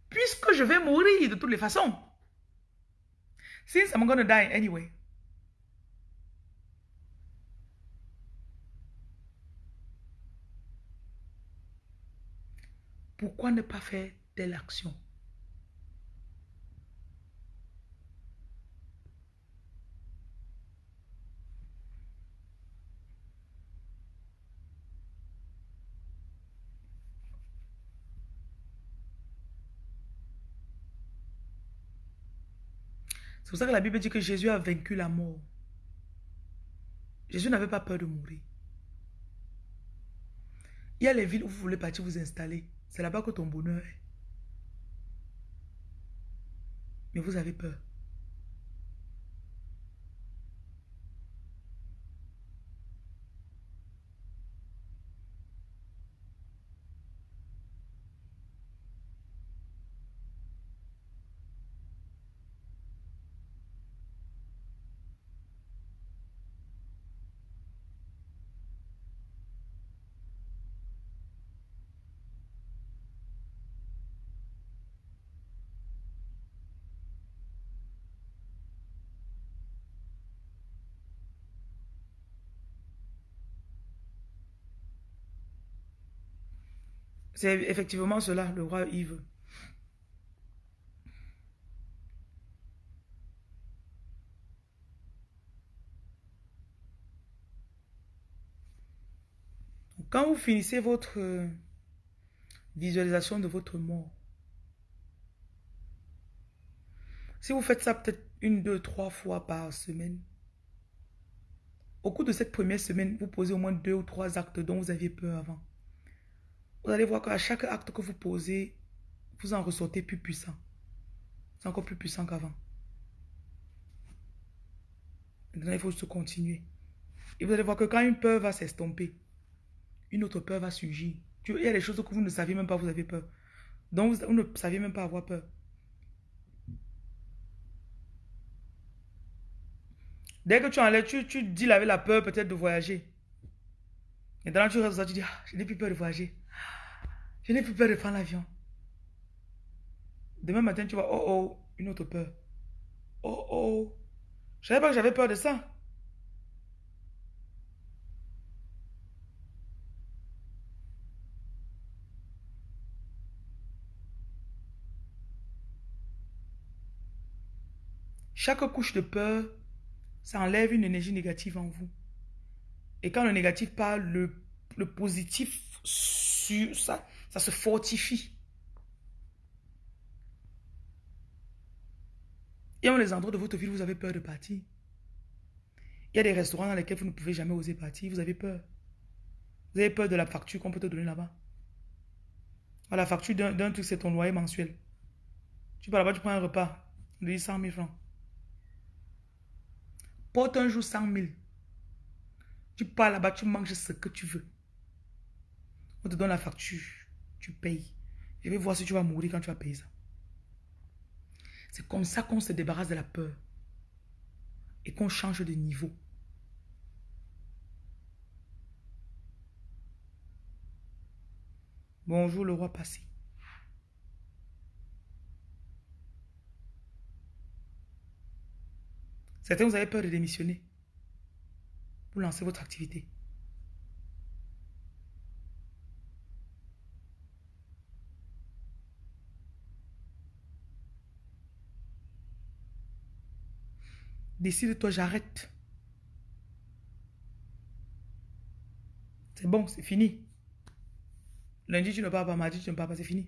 Puisque je vais mourir de toutes les façons. Since I'm to die anyway. Pourquoi ne pas faire telle action? Pour ça que la Bible dit que Jésus a vaincu la mort. Jésus n'avait pas peur de mourir. Il y a les villes où vous voulez partir vous installer. C'est là-bas que ton bonheur est. Mais vous avez peur. C'est effectivement cela, le roi Yves. Quand vous finissez votre, Visualisation de votre mort. Si vous faites ça peut-être une, deux, trois fois par semaine, au cours de cette première semaine, vous posez au moins deux ou trois actes dont vous aviez peur avant. Vous allez voir qu'à chaque acte que vous posez, vous en ressortez plus puissant. C'est encore plus puissant qu'avant. Maintenant, il faut se continuer. Et vous allez voir que quand une peur va s'estomper, une autre peur va surgir. Il y a des choses que vous ne saviez même pas, vous avez peur. Donc, vous, ne saviez même pas avoir peur. Dès que tu enlèves, tu, dis avec la peur peut-être de voyager. Et dans tu restes tu dis, ah, je n'ai plus peur de voyager. Je n'ai plus peur de prendre l'avion. Demain matin, tu vois, oh oh, une autre peur. Oh oh, je savais pas que j'avais peur de ça. Chaque couche de peur, ça enlève une énergie négative en vous. Et quand le négatif parle, le, le positif, sur ça, ça se fortifie. Il y a les endroits de votre ville où vous avez peur de partir. Il y a des restaurants dans lesquels vous ne pouvez jamais oser partir. Vous avez peur. Vous avez peur de la facture qu'on peut te donner là-bas. Ah, la facture d'un truc, c'est ton loyer mensuel. Tu vas là-bas, tu prends un repas. Dit 100 000 francs. Porte un jour 100 000. Tu pars là-bas, tu manges ce que tu veux. On te donne la facture. Tu payes. Je vais voir si tu vas mourir quand tu vas payer ça. C'est comme ça qu'on se débarrasse de la peur. Et qu'on change de niveau. Bonjour le roi passé. Certains, vous avez peur de démissionner pour lancer votre activité. Décide-toi, j'arrête. C'est bon, c'est fini. Lundi, tu ne pars pas, mardi, tu ne pars pas, c'est fini.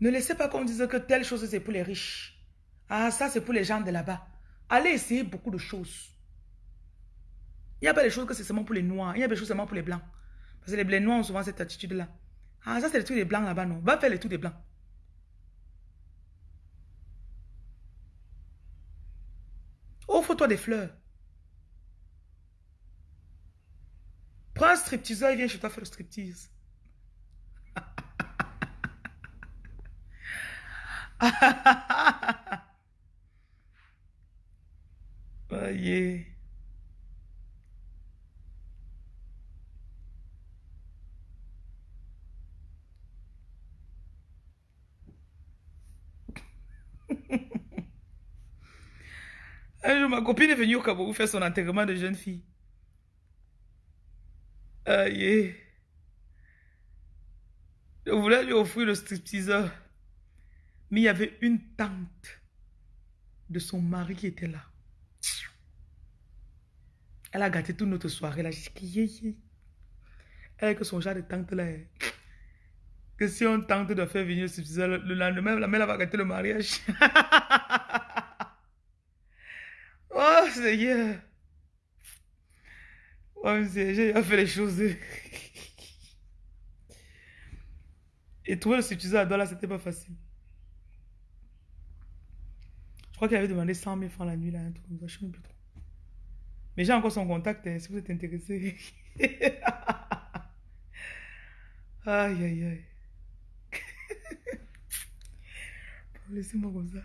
Ne laissez pas qu'on dise que telle chose c'est pour les riches. Ah, ça c'est pour les gens de là-bas. Allez essayer beaucoup de choses. Il n'y a pas des choses que c'est seulement pour les noirs. Il y a des choses seulement pour les blancs. Parce que les, blés noirs ont souvent cette attitude-là. Ah, ça c'est le truc des blancs là-bas, non? Va faire les trucs des blancs. Offre-toi des fleurs. Prends un stripteaseur et viens chez toi faire le striptease. Aïe. Un jour, ma copine est venue au Cameroun faire son enterrement de jeune fille. Aïe. Je voulais lui offrir le stripteaseur. Mais il y avait une tante de son mari qui était là. Elle a gâté toute notre soirée là. Elle que son genre de tante là. Que si on tente de faire venir le le lendemain, la mère va gâter le mariage. [laughs] oh Seigneur. Oh j'ai fait les choses. Et trouver le substitut à là, c'était pas facile crois qu'il avait demandé 100 000 francs la nuit, là, un truc je sais même plus trop. Mais j'ai encore son contact, hein, si vous êtes intéressé. [laughs] aïe, aïe, aïe. [laughs] Laissez-moi comme ça.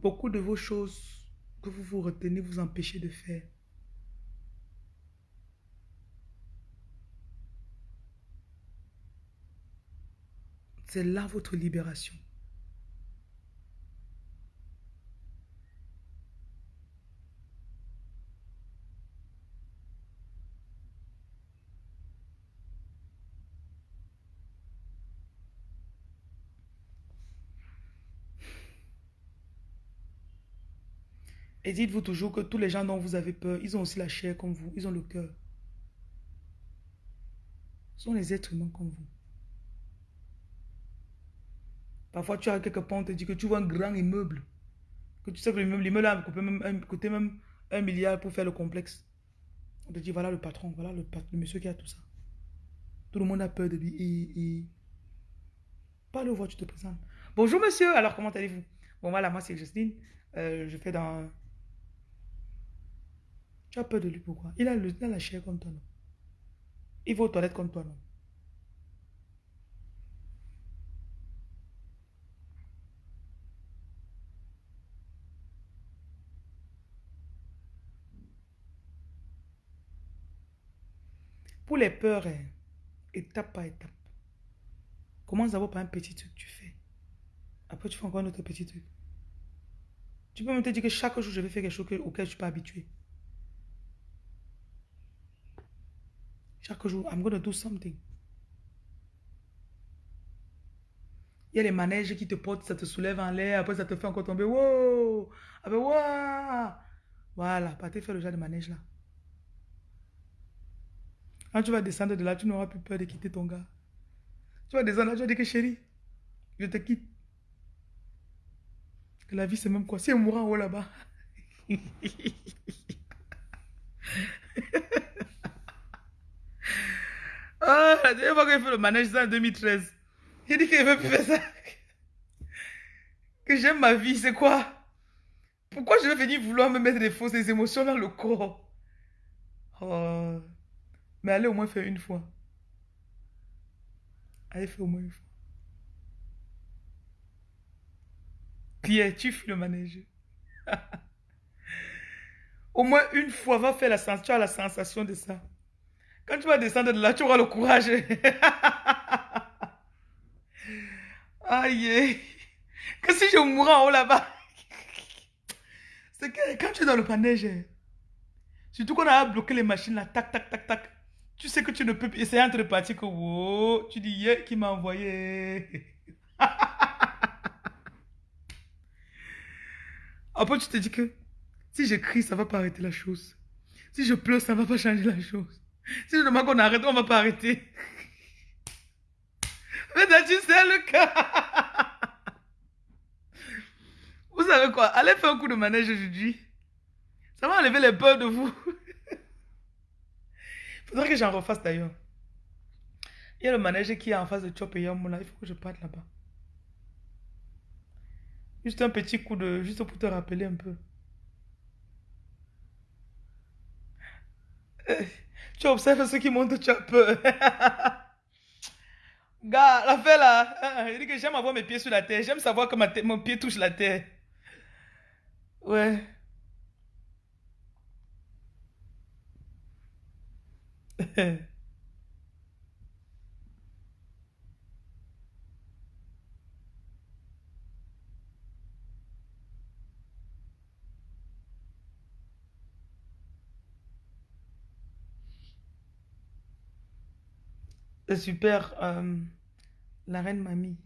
Beaucoup de vos choses que vous vous retenez vous empêchez de faire. C'est là votre libération. Et dites-vous toujours que tous les gens dont vous avez peur, ils ont aussi la chair comme vous, ils ont le cœur. Ce sont les êtres humains comme vous. Parfois, tu as quelque part, on te dit que tu vois un grand immeuble. Que tu sais que l'immeuble a coûté même un milliard pour faire le complexe. On te dit, voilà le patron, voilà le, monsieur qui a tout ça. Tout le monde a peur de lui. Et... Pas le voir, tu te présentes. Bonjour monsieur, alors comment allez-vous? Bon voilà, moi c'est Justine. Euh, je fais dans tu as peur de lui, pourquoi? Il a, le, il a la chair comme toi, non? Il va aux toilettes comme toi, non? Les peurs, hein, étape par étape. Commence d'abord par un petit truc tu fais? Après, tu fais encore un autre petit truc. Tu peux même te dire que chaque jour, je vais faire quelque chose auquel je ne suis pas habitué. Chaque jour, I'm going to do something. Il y a les manèges qui te portent, ça te soulève en l'air, après ça te fait encore tomber. Wow! Après, wow! Voilà, partez faire le genre de manège là. Quand tu vas descendre de là, tu n'auras plus peur de quitter ton gars. Tu vas descendre là, tu vas dire que chérie, je te quitte. Que la vie c'est même quoi? Si elle mourra en haut là-bas. [laughs] Ah, la dernière fois que fait le manège, ça en 2013. J'ai dit qu'il ne veut plus faire ça. Que j'aime ma vie, c'est quoi? Pourquoi je vais venir vouloir me mettre des fausses émotions dans le corps? Oh. Mais allez au moins faire une fois. Allez faire au moins une fois. Pierre, tu fais le manège. [laughs] au moins une fois, va faire la sensation, tu as la sensation de ça. Quand tu vas descendre de là, tu auras le courage. [laughs] Aïe. Que si je mourrais en haut là-bas. C'est que quand tu es dans le panège, surtout qu'on a bloqué les machines là, tac, tac, tac, tac. Tu sais que tu ne peux plus essayer entre partir que wow, tu dis, yeah, qui m'a envoyé. [laughs] Après, tu te dis que si je crie, ça va pas arrêter la chose. Si je pleure, ça va pas changer la chose. Si je demande qu'on arrête, on va pas arrêter. [laughs] Mais tu sais le cas. [laughs] Vous savez quoi? Allez faire un coup de manège aujourd'hui. Ça va enlever les peurs de vous. Faudrait que j'en refasse d'ailleurs. Il y a le manège qui est en face de Chop et Yamoula. Il faut que je parte là-bas. Juste un petit coup de... Juste pour te rappeler un peu. Euh, tu observes ceux qui montent, peur. [laughs] Gars, la là, hein, il dit que j'aime avoir mes pieds sur la terre. J'aime savoir que ma mon pied touche la terre. Ouais. [laughs] C'est super. Euh, la reine mamie.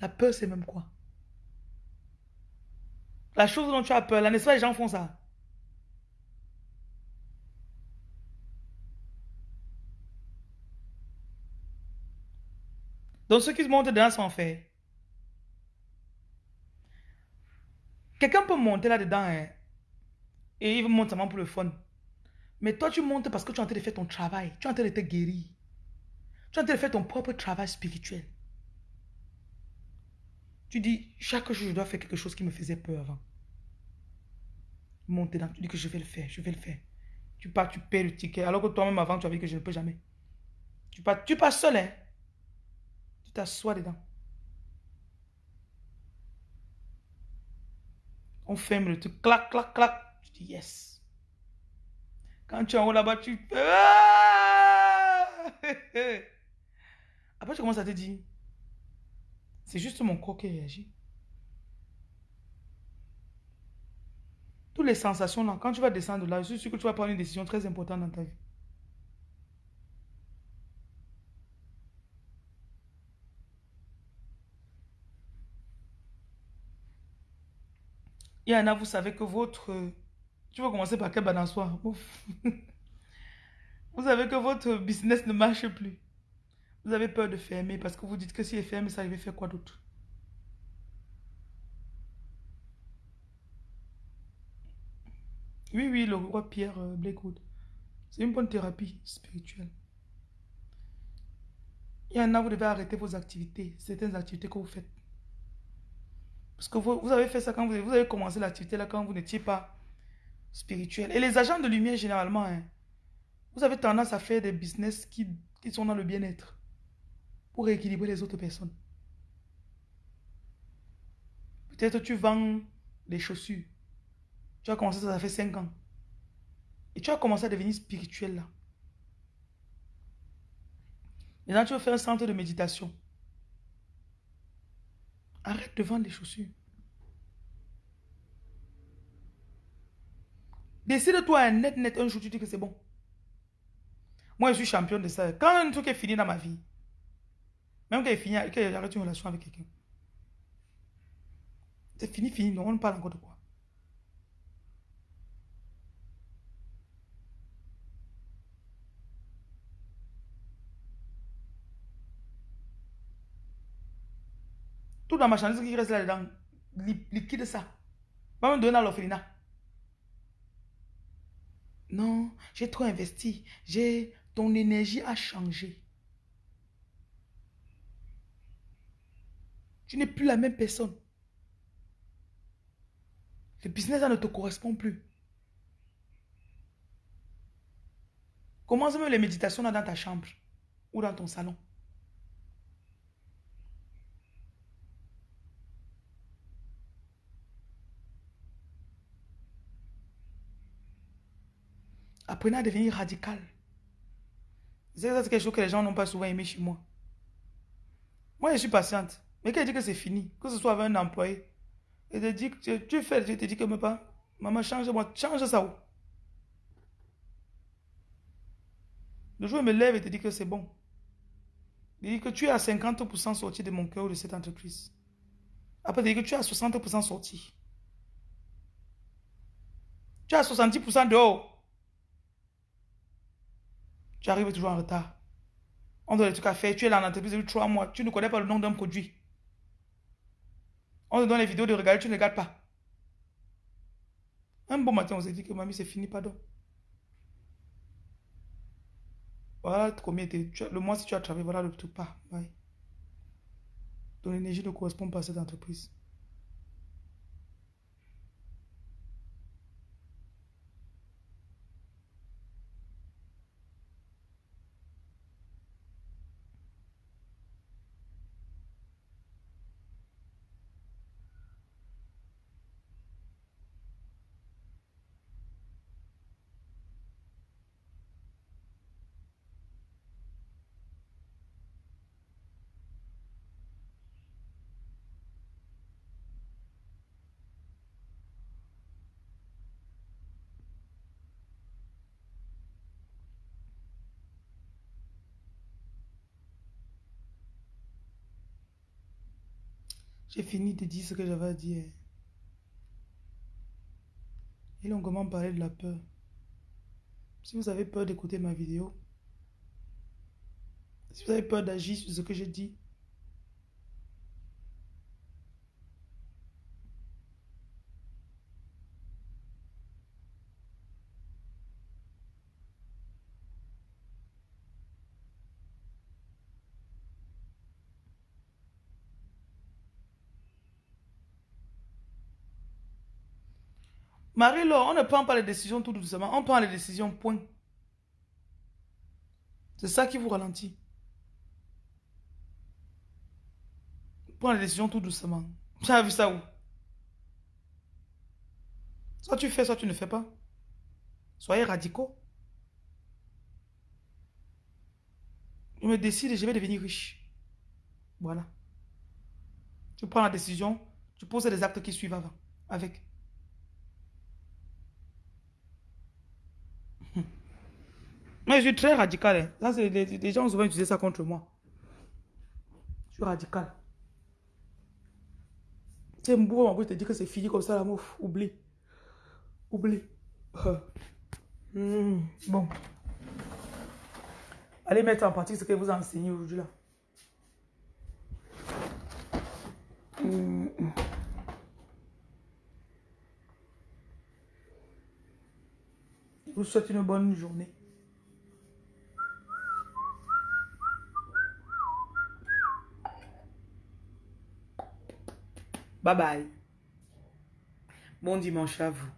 La peur, c'est même quoi? La chose dont tu as peur, là, n'est-ce pas, les gens font ça? Donc ceux qui se montent dedans sont faits. Quelqu'un peut monter là-dedans hein, et il monte seulement pour le fun. Mais toi, tu montes parce que tu es en train de faire ton travail. Tu es en train de te guérir. Tu es en train de faire ton propre travail spirituel. Tu dis, chaque jour, je dois faire quelque chose qui me faisait peur avant. Monter dedans, tu dis que je vais le faire, je vais le faire. Tu pars, tu paies le ticket, alors que toi-même avant, tu avais que je ne peux jamais. Tu pars, tu pars seul, hein. Tu t'assois dedans. On ferme le truc, clac, clac, clac. Tu dis yes. Quand tu es en haut là-bas, tu... Ah! [laughs] Après, tu commences à te dire, c'est juste mon corps qui réagit. Toutes les sensations là, quand tu vas descendre là, je suis sûr que tu vas prendre une décision très importante dans ta vie. Il y en a, vous savez que votre... Tu vas commencer par quel balançoire? [laughs] Vous savez que votre business ne marche plus. Vous avez peur de fermer parce que vous dites que si est ferme, ça va faire quoi d'autre? Oui, oui, le roi Pierre euh, Blakewood. C'est une bonne thérapie spirituelle. Il y en a, vous devez arrêter vos activités, certaines activités que vous faites. Parce que vous, avez fait ça quand vous, vous avez commencé l'activité là quand vous n'étiez pas spirituel. Et les agents de lumière, généralement, hein, vous avez tendance à faire des business qui, qui sont dans le bien-être pour rééquilibrer les autres personnes. Peut-être tu vends des chaussures. Tu as commencé ça, ça fait 5 ans. Et tu as commencé à devenir spirituel là. Maintenant, tu veux faire un centre de méditation. Arrête de vendre des chaussures. Décide-toi un net, net, un jour, tu dis que c'est bon. Moi, je suis champion de ça. Quand un truc est fini dans ma vie, même quand il est fini, quand j'arrête une relation avec quelqu'un, c'est fini, fini, non, on ne parle encore de quoi? Tout dans ma marchandise qui reste là-dedans, liquide ça. Va me donner à l'orphelinat. Non, j'ai trop investi. J'ai ton énergie a changé. Tu n'es plus la même personne. Le business ne te correspond plus. Commence même les méditations dans ta chambre ou dans ton salon. Apprenez à devenir radical. C'est quelque chose que les gens n'ont pas souvent aimé chez moi. Moi, je suis patiente. Mais quand dis que c'est fini, que ce soit avec un employé, et te dit que tu fais, je te dis que me pas, maman, change-moi, change ça où? Le jour où je me lève et te dit que c'est bon. Il dit que tu es à 50% sorti de mon cœur de cette entreprise. Après, il dit que tu es à 60% sorti. Tu es à 70% dehors. Tu arrives toujours en retard. On donne des trucs à faire. Tu es là en entreprise depuis trois mois. Tu ne connais pas le nom d'un produit. On te donne les vidéos de regarder, tu ne regardes pas. Un bon matin, on s'est dit que mamie, c'est fini, pardon. Voilà combien Le mois, si tu as travaillé, voilà le truc pas. Ton énergie ne correspond pas à cette entreprise. J'ai fini de dire ce que j'avais à dire. Et longuement parlé de la peur. Si vous avez peur d'écouter ma vidéo, si vous avez peur d'agir sur ce que je dis, Marie-Laure, on ne prend pas les décisions tout doucement, on prend les décisions, point. C'est ça qui vous ralentit. prends la décision tout doucement. [laughs] Tu as vu ça où? Soit tu fais, soit tu ne fais pas. Soyez radicaux. Je me décide et je vais devenir riche. Voilà. Tu prends la décision, tu poses les actes qui suivent avant, avec. Mais je suis très radical. Hein. les, gens ont souvent utilisé ça contre moi. Je suis radical. Tu sais, moi, je te dis que c'est fini comme ça, la mouf. Oublie. Oublie. Hmm, bon. Allez mettre en pratique ce que vous enseignez aujourd'hui là. Hmm. Je vous souhaite une bonne journée. Bye bye. Bon dimanche à vous.